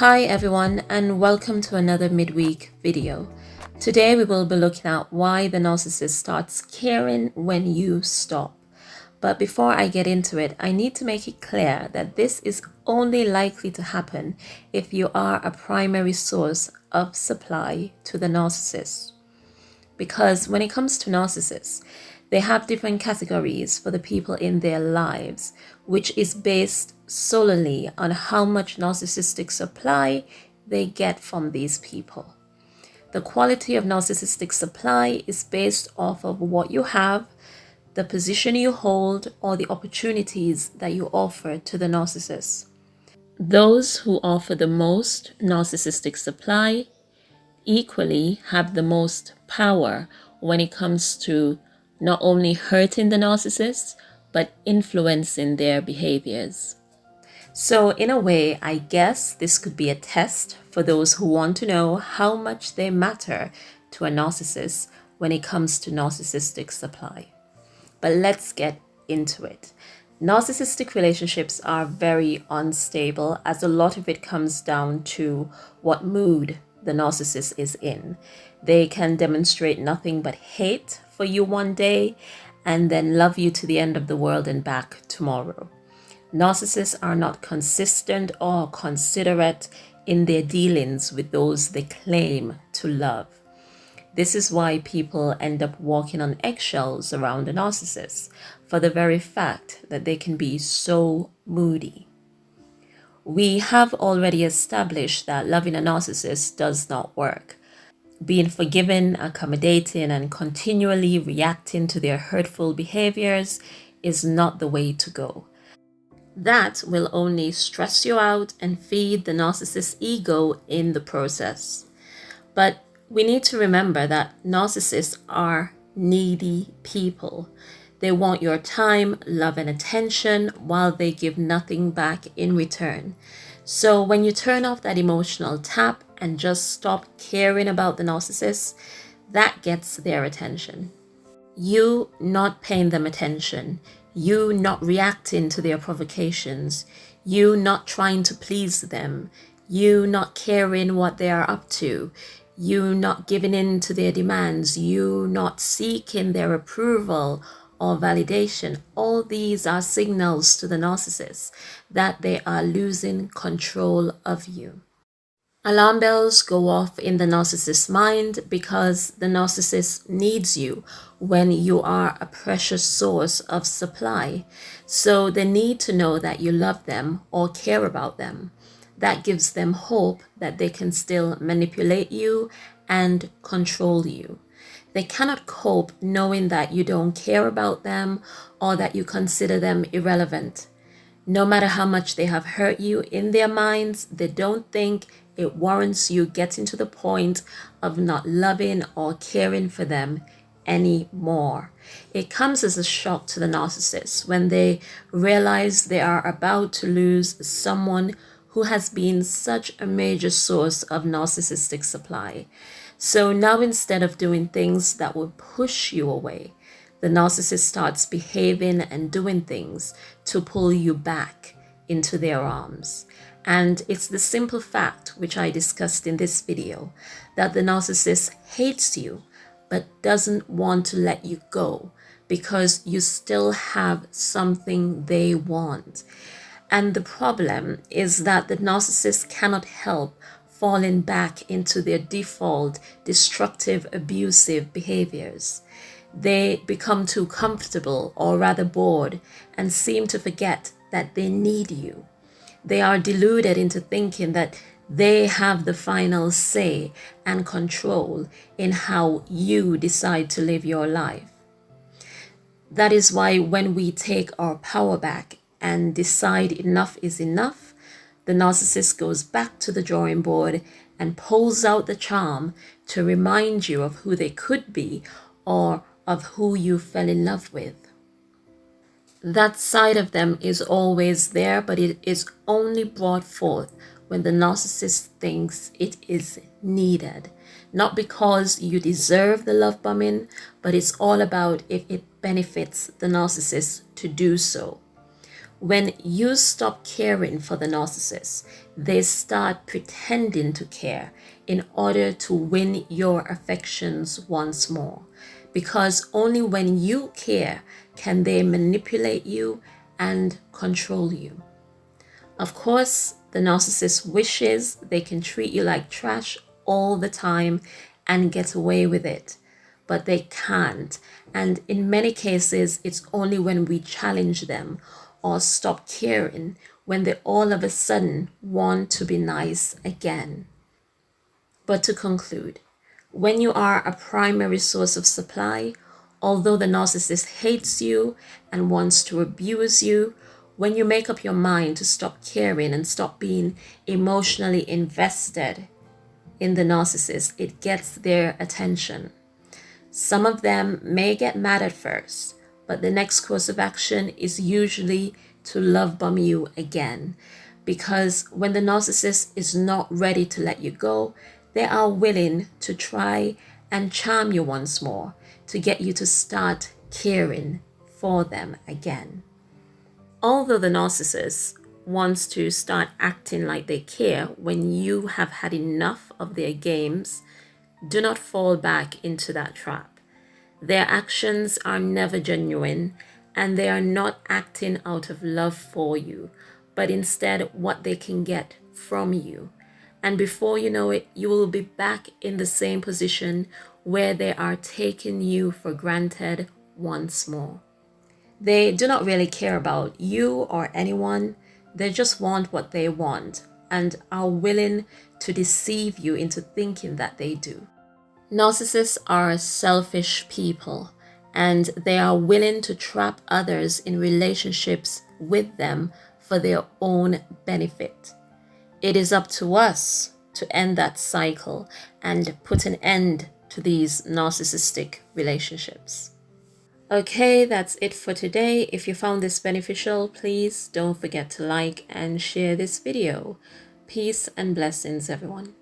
Hi everyone and welcome to another midweek video. Today we will be looking at why the narcissist starts caring when you stop. But before I get into it, I need to make it clear that this is only likely to happen if you are a primary source of supply to the narcissist. Because when it comes to narcissists, they have different categories for the people in their lives, which is based solely on how much narcissistic supply they get from these people. The quality of narcissistic supply is based off of what you have, the position you hold, or the opportunities that you offer to the narcissist. Those who offer the most narcissistic supply equally have the most power when it comes to not only hurting the narcissist, but influencing their behaviors. So in a way, I guess this could be a test for those who want to know how much they matter to a narcissist when it comes to narcissistic supply. But let's get into it. Narcissistic relationships are very unstable as a lot of it comes down to what mood the narcissist is in. They can demonstrate nothing but hate for you one day and then love you to the end of the world and back tomorrow. Narcissists are not consistent or considerate in their dealings with those they claim to love. This is why people end up walking on eggshells around a narcissist for the very fact that they can be so moody. We have already established that loving a narcissist does not work being forgiving, accommodating, and continually reacting to their hurtful behaviors is not the way to go. That will only stress you out and feed the narcissist's ego in the process. But we need to remember that narcissists are needy people. They want your time, love, and attention while they give nothing back in return. So when you turn off that emotional tap and just stop caring about the narcissist, that gets their attention. You not paying them attention, you not reacting to their provocations, you not trying to please them, you not caring what they are up to, you not giving in to their demands, you not seeking their approval or validation. All these are signals to the narcissist that they are losing control of you. Alarm bells go off in the narcissist's mind because the narcissist needs you when you are a precious source of supply. So they need to know that you love them or care about them. That gives them hope that they can still manipulate you and control you. They cannot cope knowing that you don't care about them or that you consider them irrelevant. No matter how much they have hurt you in their minds, they don't think it warrants you getting to the point of not loving or caring for them anymore. It comes as a shock to the narcissist when they realize they are about to lose someone who has been such a major source of narcissistic supply. So now instead of doing things that would push you away, the narcissist starts behaving and doing things to pull you back into their arms. And it's the simple fact, which I discussed in this video, that the narcissist hates you but doesn't want to let you go because you still have something they want. And the problem is that the narcissist cannot help falling back into their default destructive, abusive behaviors. They become too comfortable or rather bored and seem to forget that they need you. They are deluded into thinking that they have the final say and control in how you decide to live your life. That is why when we take our power back and decide enough is enough, the narcissist goes back to the drawing board and pulls out the charm to remind you of who they could be or of who you fell in love with that side of them is always there, but it is only brought forth when the narcissist thinks it is needed. Not because you deserve the love bombing, but it's all about if it benefits the narcissist to do so. When you stop caring for the narcissist, they start pretending to care in order to win your affections once more. Because only when you care can they manipulate you and control you. Of course, the narcissist wishes they can treat you like trash all the time and get away with it, but they can't. And in many cases, it's only when we challenge them or stop caring when they all of a sudden want to be nice again. But to conclude, when you are a primary source of supply, although the narcissist hates you and wants to abuse you, when you make up your mind to stop caring and stop being emotionally invested in the narcissist, it gets their attention. Some of them may get mad at first, but the next course of action is usually to love bomb you again. Because when the narcissist is not ready to let you go, they are willing to try and charm you once more to get you to start caring for them again. Although the narcissist wants to start acting like they care when you have had enough of their games, do not fall back into that trap. Their actions are never genuine and they are not acting out of love for you, but instead what they can get from you. And before you know it, you will be back in the same position where they are taking you for granted once more. They do not really care about you or anyone. They just want what they want and are willing to deceive you into thinking that they do. Narcissists are selfish people and they are willing to trap others in relationships with them for their own benefit. It is up to us to end that cycle and put an end to these narcissistic relationships. Okay, that's it for today. If you found this beneficial, please don't forget to like and share this video. Peace and blessings, everyone.